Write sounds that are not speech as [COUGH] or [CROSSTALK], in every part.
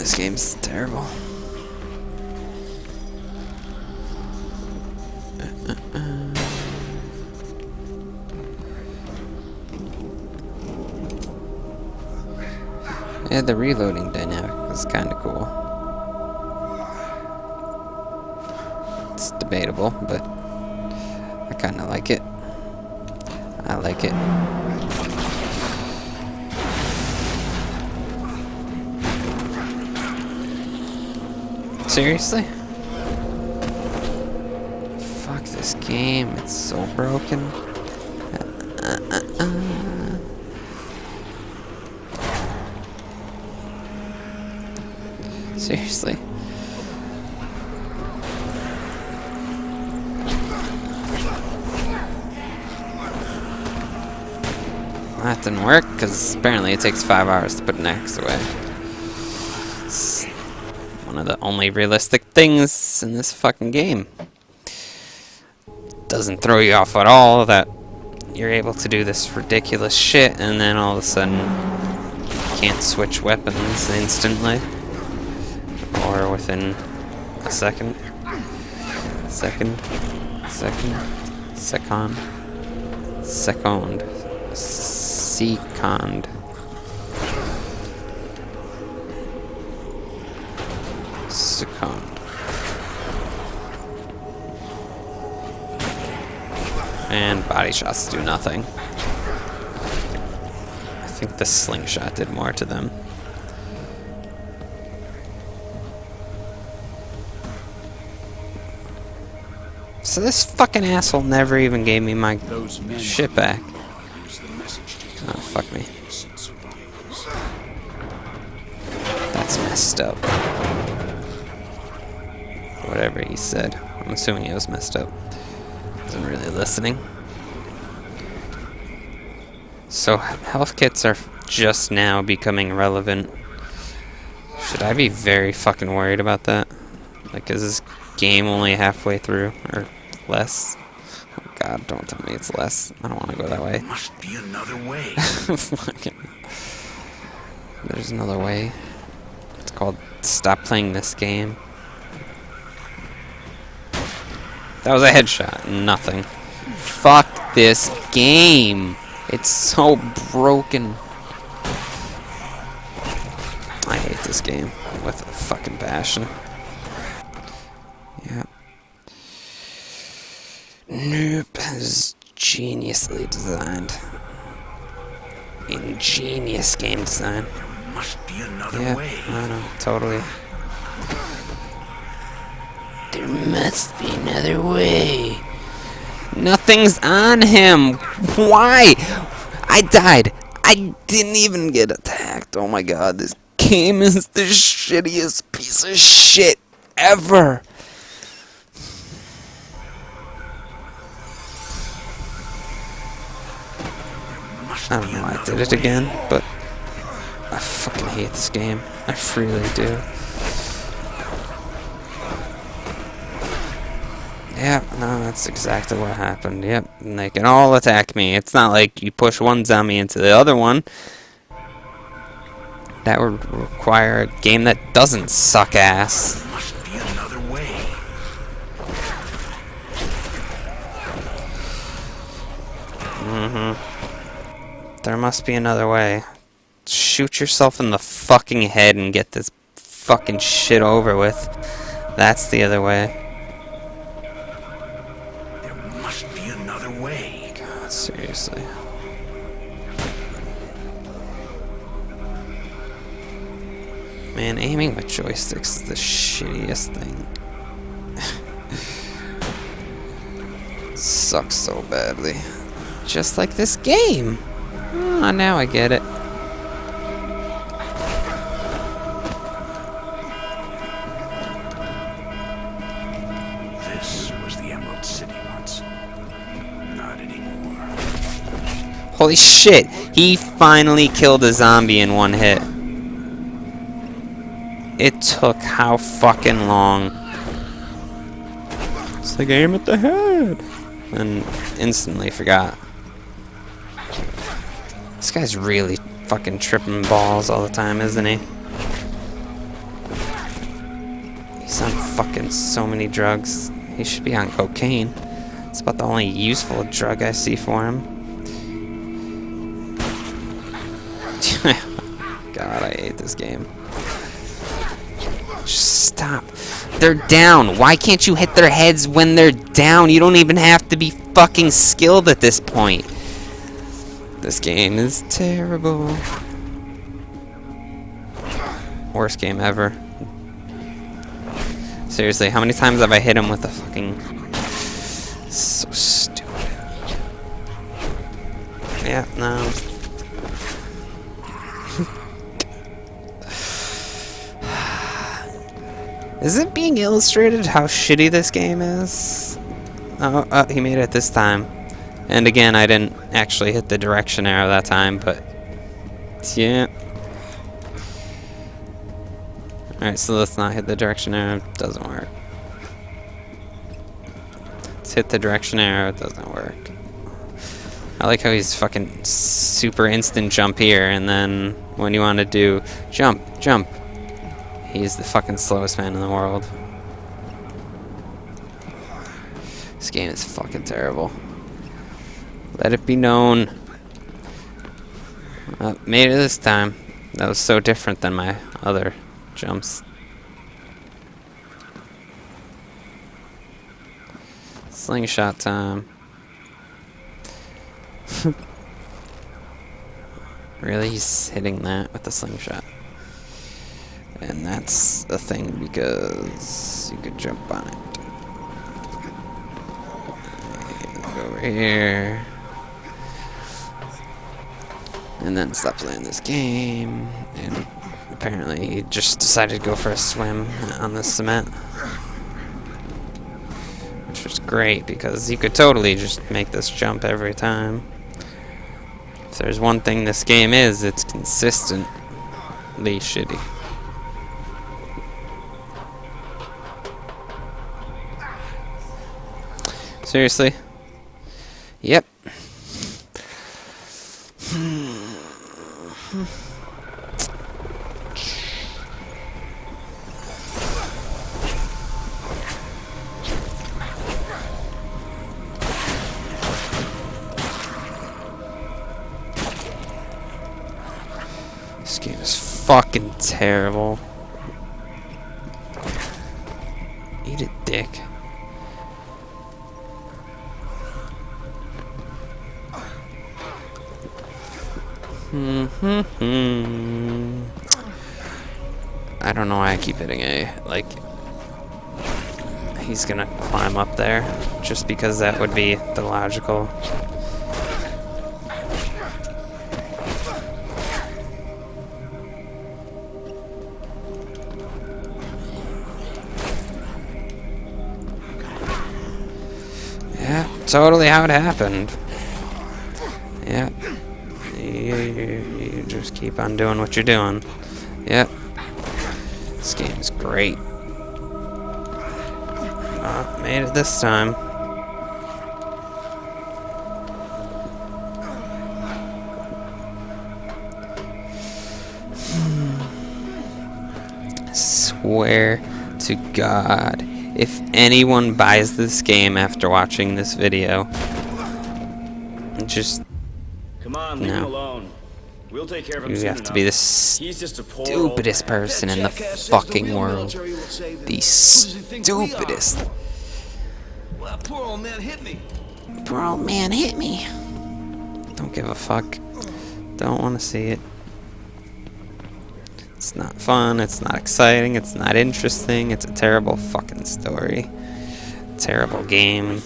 this game's terrible. Yeah, the reloading dynamic is kind of cool. It's debatable, but I kind of like it. I like it. Seriously? Fuck this game, it's so broken. [LAUGHS] Seriously? That didn't work, because apparently it takes five hours to put an axe away. One of the only realistic things in this fucking game. Doesn't throw you off at all that you're able to do this ridiculous shit and then all of a sudden you can't switch weapons instantly or within a second. Second. Second. Second. Second. Second and body shots do nothing I think the slingshot did more to them So this fucking asshole never even gave me my shit back. Oh, fuck me. That's messed up. Whatever he said. I'm assuming he was messed up. Wasn't really listening. So, health kits are just now becoming relevant. Should I be very fucking worried about that? Like, is this game only halfway through? Or less? Oh god, don't tell me it's less. I don't want to go that way. There must be another way. [LAUGHS] Fucking- There's another way. It's called Stop Playing This Game. That was a headshot. Nothing. Fuck this game. It's so broken. I hate this game with a fucking passion. Yeah. Nope. This is geniusly designed. Ingenious game design. There must be another Yeah, way. I know, totally. Must be another way. Nothing's on him. Why? I died. I didn't even get attacked. Oh my god, this game is the shittiest piece of shit ever. I don't know why I did it again, but I fucking hate this game. I really do. Yep, no, that's exactly what happened. Yep, and they can all attack me. It's not like you push one zombie into the other one. That would require a game that doesn't suck ass. Must be another way. Mm-hmm. There must be another way. Shoot yourself in the fucking head and get this fucking shit over with. That's the other way. Aiming with joysticks is the shittiest thing. [LAUGHS] Sucks so badly. Just like this game. Ah, now I get it. This was the Emerald City once. Not anymore. Holy shit! He finally killed a zombie in one hit. It took how fucking long? It's like aim at the head! And instantly forgot. This guy's really fucking tripping balls all the time, isn't he? He's on fucking so many drugs. He should be on cocaine. It's about the only useful drug I see for him. [LAUGHS] God, I hate this game. Just stop. They're down. Why can't you hit their heads when they're down? You don't even have to be fucking skilled at this point. This game is terrible. Worst game ever. Seriously, how many times have I hit him with a fucking... So stupid. Yeah, no. Is it being illustrated how shitty this game is? Oh, oh, he made it this time. And again, I didn't actually hit the direction arrow that time, but... Yeah. Alright, so let's not hit the direction arrow. Doesn't work. Let's hit the direction arrow. Doesn't work. I like how he's fucking super instant jump here, and then when you want to do jump, jump, He's the fucking slowest man in the world. This game is fucking terrible. Let it be known. Uh, made it this time. That was so different than my other jumps. Slingshot time. [LAUGHS] really? He's hitting that with the slingshot. And that's a thing because you could jump on it. Go over here. And then stop playing this game. And apparently he just decided to go for a swim on the cement. Which was great because you could totally just make this jump every time. If there's one thing this game is, it's consistently shitty. Seriously? Yep. This game is fucking terrible. Mm-hmm. I don't know why I keep hitting A. Like, he's gonna climb up there, just because that would be the logical. Yeah, totally how it happened. Just keep on doing what you're doing. Yep. This game is great. Uh, made it this time. Swear to God, if anyone buys this game after watching this video, just Come on, leave no. him alone. We'll take care of him You have to be the stupidest person in the fucking world. The stupidest. Well, poor old man hit me. Poor old man hit me. Don't give a fuck. Don't want to see it. It's not fun, it's not exciting, it's not interesting, it's a terrible fucking story. Terrible game.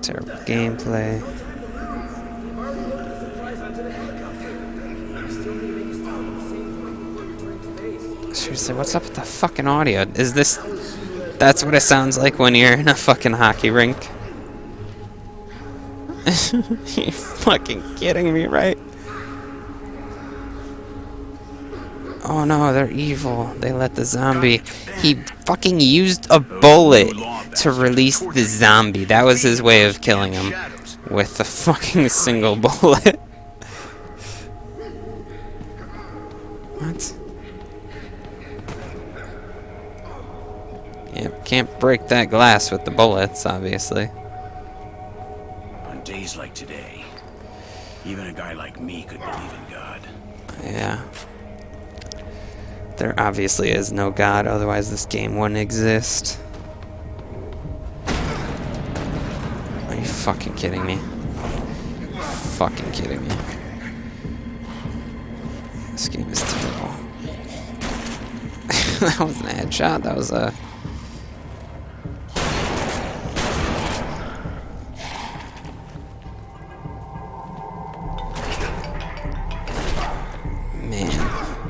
Terrible gameplay. Seriously, what's up with the fucking audio? Is this... That's what it sounds like when you're in a fucking hockey rink? [LAUGHS] you fucking kidding me, right? Oh no, they're evil. They let the zombie... He fucking used a bullet to release the zombie. That was his way of killing him. With a fucking single [LAUGHS] bullet. what? Can't break that glass with the bullets, obviously. On days like today, even a guy like me could believe in God. Yeah. There obviously is no God, otherwise this game wouldn't exist. Are you fucking kidding me? Fucking kidding me. This game is terrible. [LAUGHS] that wasn't a headshot, that was a...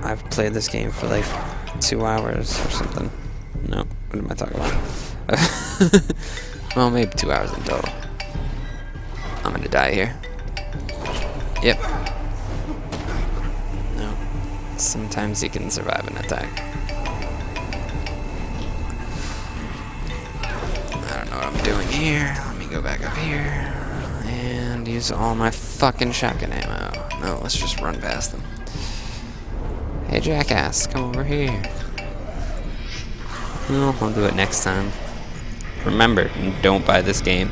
I've played this game for like two hours or something. No, what am I talking about? [LAUGHS] well, maybe two hours in total. I'm gonna die here. Yep. No. Sometimes you can survive an attack. I don't know what I'm doing here. Let me go back up here. And use all my fucking shotgun ammo. No, let's just run past them. Hey jackass, come over here. Well, I'll do it next time. Remember, don't buy this game.